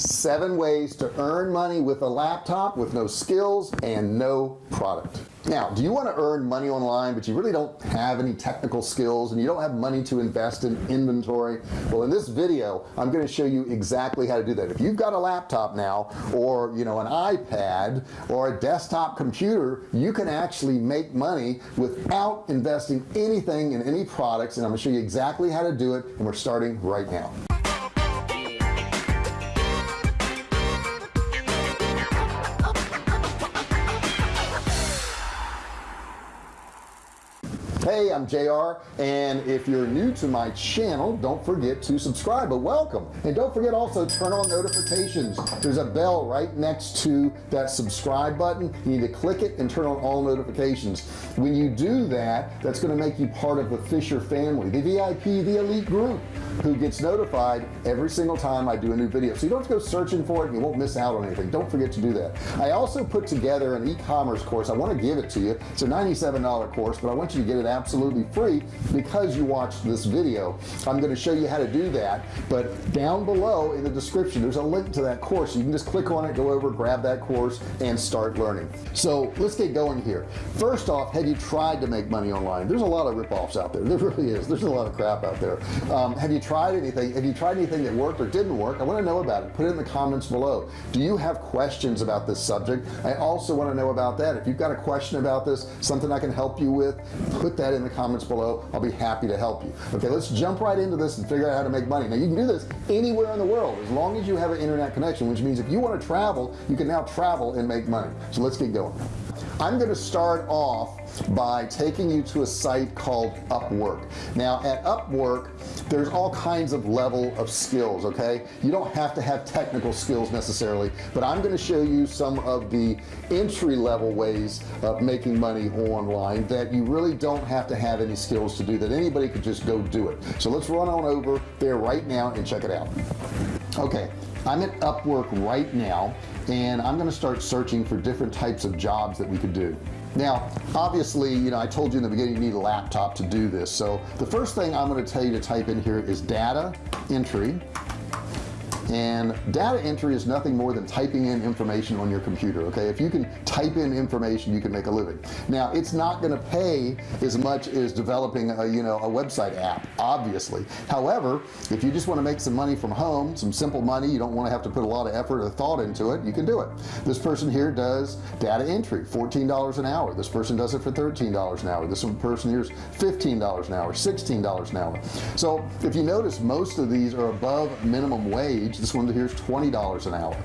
seven ways to earn money with a laptop with no skills and no product. Now do you want to earn money online but you really don't have any technical skills and you don't have money to invest in inventory? Well in this video I'm going to show you exactly how to do that. If you've got a laptop now or you know an iPad or a desktop computer you can actually make money without investing anything in any products and I'm gonna show you exactly how to do it and we're starting right now hey I'm JR and if you're new to my channel don't forget to subscribe. But welcome. And don't forget also turn on notifications. There's a bell right next to that subscribe button. You need to click it and turn on all notifications. When you do that that's going to make you part of the Fisher family the VIP the elite group who gets notified every single time I do a new video. So you don't have to go searching for it and you won't miss out on anything. Don't forget to do that. I also put together an e-commerce course. I want to give it to you. It's a $97 course but I want you to get it out absolutely free because you watched this video. I'm going to show you how to do that but down below in the description there's a link to that course. You can just click on it go over grab that course and start learning. So let's get going here. First off have you tried to make money online? There's a lot of rip-offs out there. There really is. There's a lot of crap out there. Um, have you tried anything? Have you tried anything that worked or didn't work? I want to know about it. Put it in the comments below. Do you have questions about this subject? I also want to know about that. If you've got a question about this something I can help you with put that that in the comments below. I'll be happy to help you. Okay let's jump right into this and figure out how to make money. Now you can do this anywhere in the world as long as you have an internet connection which means if you want to travel you can now travel and make money. So let's get going I'm going to start off by taking you to a site called Upwork. Now at Upwork there's all kinds of level of skills okay? You don't have to have technical skills necessarily but I'm going to show you some of the entry-level ways of making money online that you really don't have to have any skills to do that anybody could just go do it. So let's run on over there right now and check it out okay I'm at Upwork right now and I'm gonna start searching for different types of jobs that we could do. Now obviously you know I told you in the beginning you need a laptop to do this. So the first thing I'm going to tell you to type in here is data entry and data entry is nothing more than typing in information on your computer okay? If you can type in information you can make a living. Now it's not going to pay as much as developing a you know a website app obviously. However if you just want to make some money from home some simple money you don't want to have to put a lot of effort or thought into it you can do it. This person here does data entry $14 an hour. This person does it for $13 an hour. This person here's $15 an hour $16 an hour. So if you notice most of these are above minimum wage this one here is $20 an hour.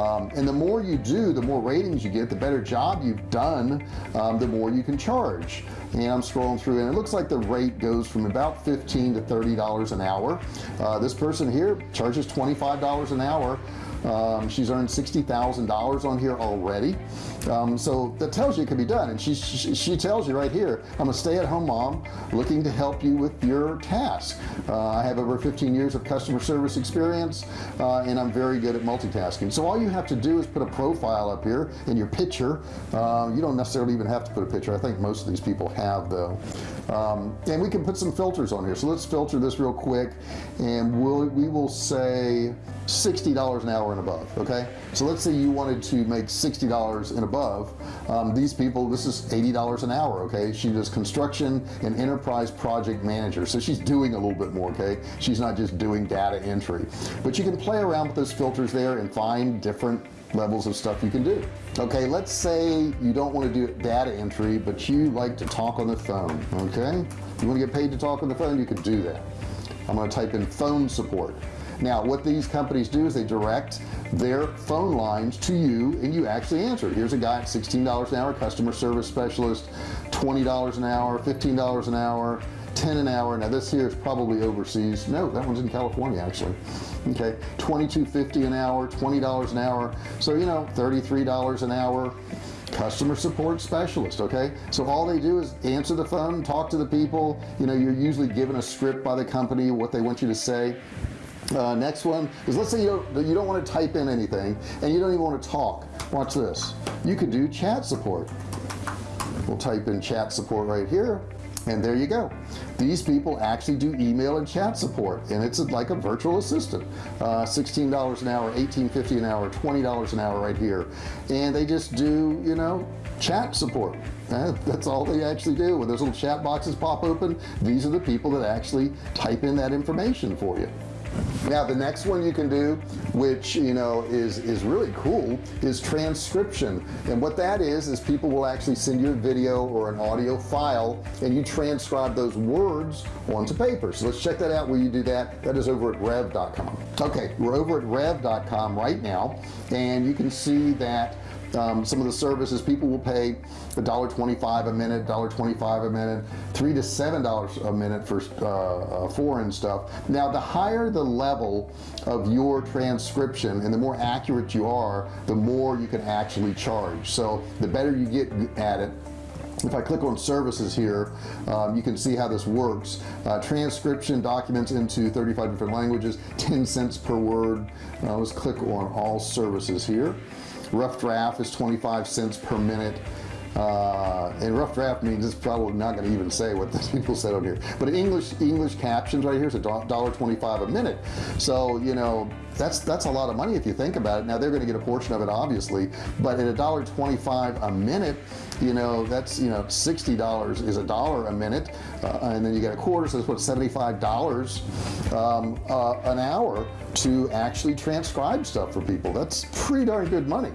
Um, and the more you do the more ratings you get the better job you've done um, the more you can charge. And I'm scrolling through and it looks like the rate goes from about 15 to $30 an hour. Uh, this person here charges $25 an hour um, she's earned $60,000 on here already. Um, so that tells you it can be done. And she, she, she tells you right here I'm a stay-at-home mom looking to help you with your task. Uh, I have over 15 years of customer service experience uh, and I'm very good at multitasking. So all you have to do is put a profile up here in your picture. Uh, you don't necessarily even have to put a picture. I think most of these people have though. Um, and we can put some filters on here. So let's filter this real quick and we'll we will say $60 an hour and above okay? So let's say you wanted to make $60 and above. Um, these people this is $80 an hour okay? She does construction and enterprise project manager so she's doing a little bit more okay? She's not just doing data entry. But you can play around with those filters there and find different levels of stuff you can do okay? Let's say you don't want to do data entry but you like to talk on the phone okay? You want to get paid to talk on the phone you can do that. I'm going to type in phone support now what these companies do is they direct their phone lines to you and you actually answer. Here's a guy at $16 an hour customer service specialist $20 an hour $15 an hour 10 an hour. Now this here is probably overseas. No that one's in California actually. Okay 22.50 an hour $20 an hour. So you know $33 an hour customer support specialist okay? So all they do is answer the phone talk to the people. You know you're usually given a script by the company what they want you to say uh, next one is let's say you don't, you don't want to type in anything and you don't even want to talk. Watch this. You could do chat support. We'll type in chat support right here and there you go. These people actually do email and chat support and it's like a virtual assistant. Uh, $16 an hour 18.50 an hour $20 an hour right here. And they just do you know chat support. That's all they actually do. When those little chat boxes pop open these are the people that actually type in that information for you now the next one you can do which you know is is really cool is transcription. And what that is is people will actually send you a video or an audio file and you transcribe those words onto paper. So let's check that out where you do that. That is over at rev.com okay we're over at rev.com right now and you can see that um, some of the services people will pay a dollar 25 a minute dollar 25 a minute three to seven dollars a minute for uh, uh, foreign stuff. Now the higher the level of your transcription and the more accurate you are the more you can actually charge. So the better you get at it. If I click on services here um, you can see how this works. Uh, transcription documents into 35 different languages 10 cents per word. Uh, let's click on all services here rough draft is 25 cents per minute uh, and rough draft means it's probably not going to even say what the people said on here. But English English captions right here is a dollar 25 a minute. So you know that's that's a lot of money if you think about it. Now they're going to get a portion of it obviously but at a dollar 25 a minute you know that's you know $60 is a dollar a minute. Uh, and then you get a quarter so it's what $75 um, uh, an hour to actually transcribe stuff for people. That's pretty darn good money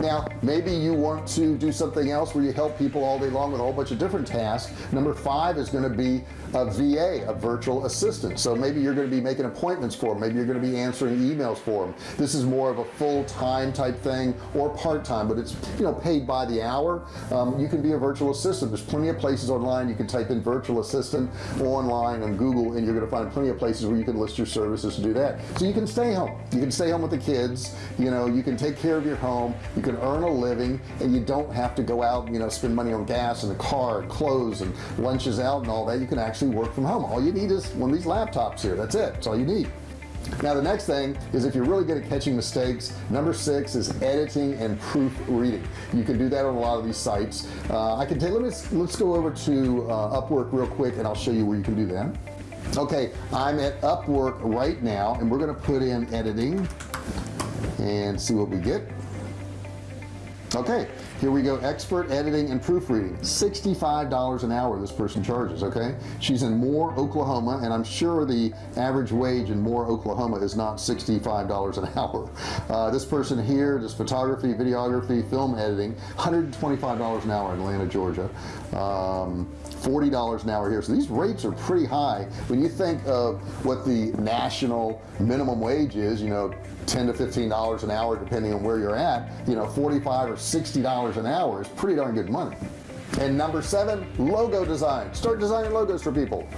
now maybe you want to do something else where you help people all day long with a whole bunch of different tasks. Number five is going to be a VA a virtual assistant. So maybe you're going to be making appointments for them maybe you're going to be answering emails for them this is more of a full-time type thing or part-time but it's you know paid by the hour. Um, you can be a virtual assistant. There's plenty of places online you can type in virtual assistant online on Google and you're going to find plenty of places where you can list your services to do that. So you can stay home. You can stay home with the kids. You know you can take care of your home. You can earn a living and you don't have to go out you know spend money on gas and a car and clothes and lunches out and all that. You can actually work from home. All you need is one of these laptops here. That's it. That's all you need. Now the next thing is if you're really good at catching mistakes number six is editing and proofreading. You can do that on a lot of these sites. Uh, I can take let's let's go over to uh, Upwork real quick and I'll show you where you can do that. Okay I'm at Upwork right now and we're gonna put in editing and see what we get okay here we go. Expert editing and proofreading. $65 an hour this person charges okay? She's in Moore Oklahoma and I'm sure the average wage in Moore Oklahoma is not $65 an hour. Uh, this person here does photography videography film editing $125 an hour in Atlanta Georgia. Um, $40 an hour here. So these rates are pretty high. When you think of what the national minimum wage is you know 10 to 15 dollars an hour depending on where you're at you know 45 or 60 dollars an hour is pretty darn good money. And number seven logo design. Start designing logos for people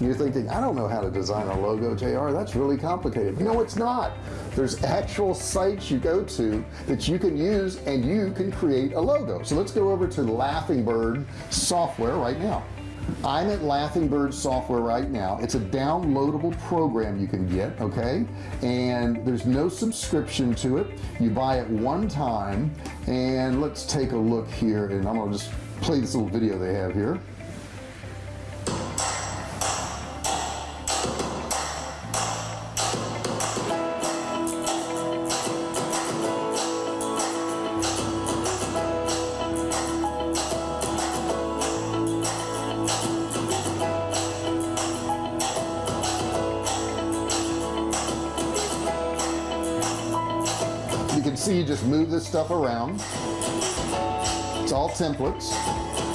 you're thinking I don't know how to design a logo JR that's really complicated. No it's not. There's actual sites you go to that you can use and you can create a logo. So let's go over to Laughingbird software right now. I'm at Laughingbird software right now. It's a downloadable program you can get okay? And there's no subscription to it. You buy it one time. And let's take a look here. And I'm gonna just play this little video they have here just move this stuff around. It's all templates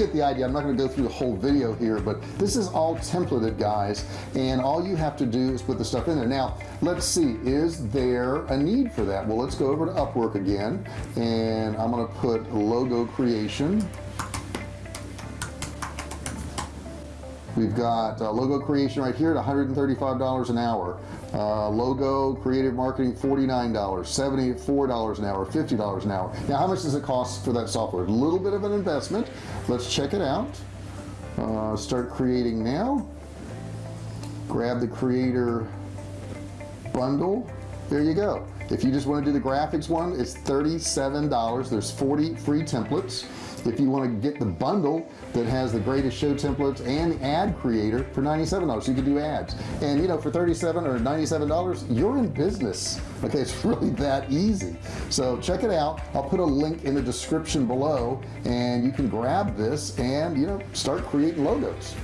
get the idea. I'm not going to go through the whole video here but this is all templated guys and all you have to do is put the stuff in there. Now let's see is there a need for that? Well let's go over to Upwork again and I'm gonna put logo creation. We've got uh, logo creation right here at $135 an hour uh, logo creative marketing $49 $74 an hour $50 an hour. Now how much does it cost for that software? A little bit of an investment. Let's check it out. Uh, start creating now. Grab the creator bundle. There you go if you just want to do the graphics one it's $37 there's 40 free templates. If you want to get the bundle that has the greatest show templates and the ad creator for $97 you can do ads. And you know for 37 or $97 you're in business. Okay it's really that easy. So check it out. I'll put a link in the description below and you can grab this and you know start creating logos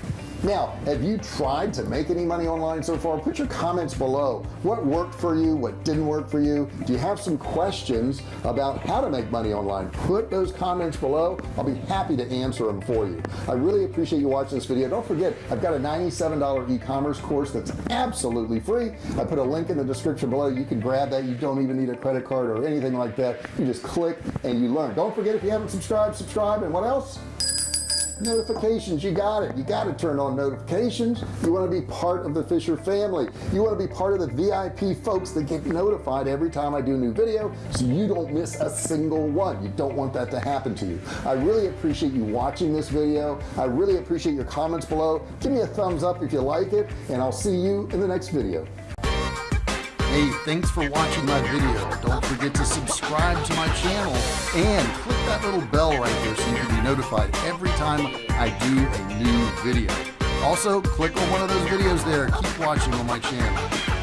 now have you tried to make any money online so far? Put your comments below. What worked for you? What didn't work for you? Do you have some questions about how to make money online put those comments below. I'll be happy to answer them for you. I really appreciate you watching this video. Don't forget I've got a $97 e-commerce course that's absolutely free. I put a link in the description below. You can grab that. You don't even need a credit card or anything like that. You just click and you learn. Don't forget if you haven't subscribed subscribe. And what else notifications. You got it. You got to turn on notifications. You want to be part of the Fisher family. You want to be part of the VIP folks that get notified every time I do a new video so you don't miss a single one. You don't want that to happen to you. I really appreciate you watching this video. I really appreciate your comments below. Give me a thumbs up if you like it and I'll see you in the next video Hey, thanks for watching my video. Don't forget to subscribe to my channel and click that little bell right there so you can be notified every time I do a new video. Also, click on one of those videos there. Keep watching on my channel.